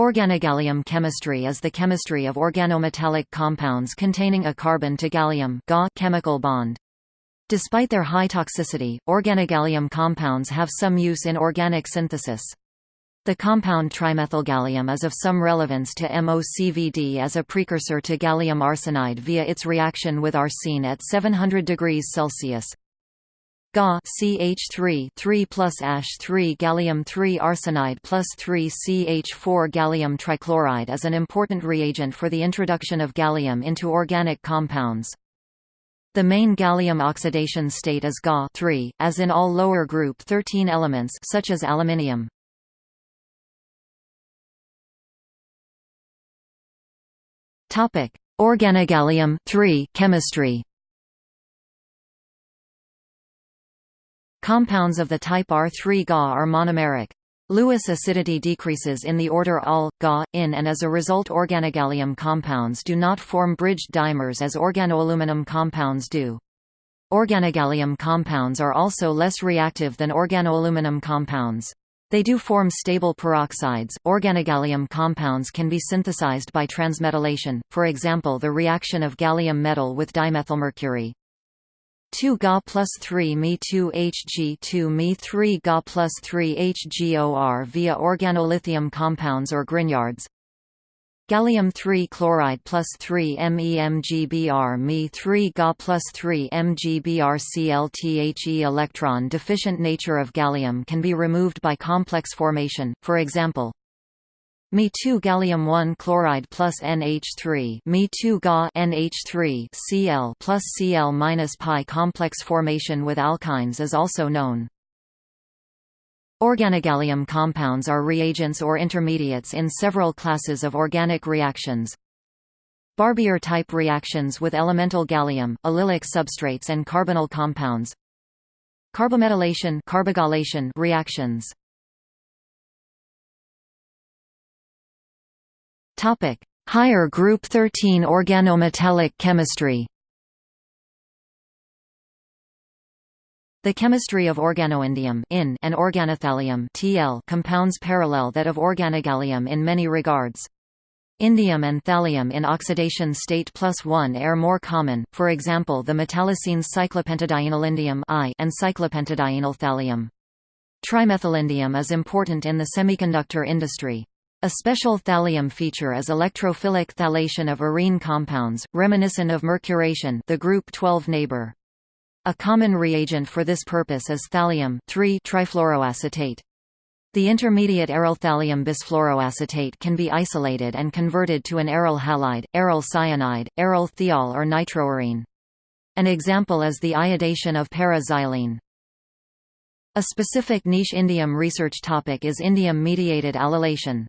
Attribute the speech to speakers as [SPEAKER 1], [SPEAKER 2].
[SPEAKER 1] Organogallium chemistry is the chemistry of organometallic compounds containing a carbon to gallium chemical bond. Despite their high toxicity, organogallium compounds have some use in organic synthesis. The compound trimethylgallium is of some relevance to MOCVD as a precursor to gallium arsenide via its reaction with arsine at 700 degrees Celsius. Ga CH3 3 plus ash 3 gallium 3 arsenide plus 3 CH4 gallium trichloride is an important reagent for the introduction of gallium into organic compounds. The main gallium oxidation state is Ga as in all lower group 13 elements such as aluminium. Organogallium chemistry. Compounds of the type R3 Ga are monomeric. Lewis acidity decreases in the order Al, Ga, In and as a result organogallium compounds do not form bridged dimers as organoaluminum compounds do. Organogallium compounds are also less reactive than organoaluminum compounds. They do form stable peroxides. Organogallium compounds can be synthesized by transmetallation, for example the reaction of gallium metal with dimethylmercury. 2 Ga plus 3 Me 2 Hg 2 Me 3 Ga plus 3 HgOr via organolithium compounds or Grignards. Gallium 3 chloride plus 3 MEMGBr Me 3 Ga plus 3 MGBr ClThe electron deficient nature of gallium can be removed by complex formation, for example, Me2 gallium 1 chloride plus NH3 Me2 Ga NH3 Cl plus Cl minus pi complex formation with alkynes is also known. Organogallium compounds are reagents or intermediates in several classes of organic reactions. Barbier-type reactions with elemental gallium, allylic substrates and carbonyl compounds. Carbometallation reactions Topic: Higher group 13 organometallic chemistry. The chemistry of organoindium in and organothallium TL compounds parallel that of organogallium in many regards. Indium and thallium in oxidation state plus 1 are more common, for example the metallocenes cyclopentadienylindium and cyclopentadienyl thallium. Trimethylindium is important in the semiconductor industry. A special thallium feature is electrophilic thallation of arene compounds, reminiscent of mercuration the group 12 neighbor. A common reagent for this purpose is thallium trifluoroacetate. The intermediate aryl thallium bisfluoroacetate can be isolated and converted to an aryl halide, aryl cyanide, aryl thiol or nitroarene. An example is the iodation of para-xylene. A specific niche indium research topic is indium-mediated allylation.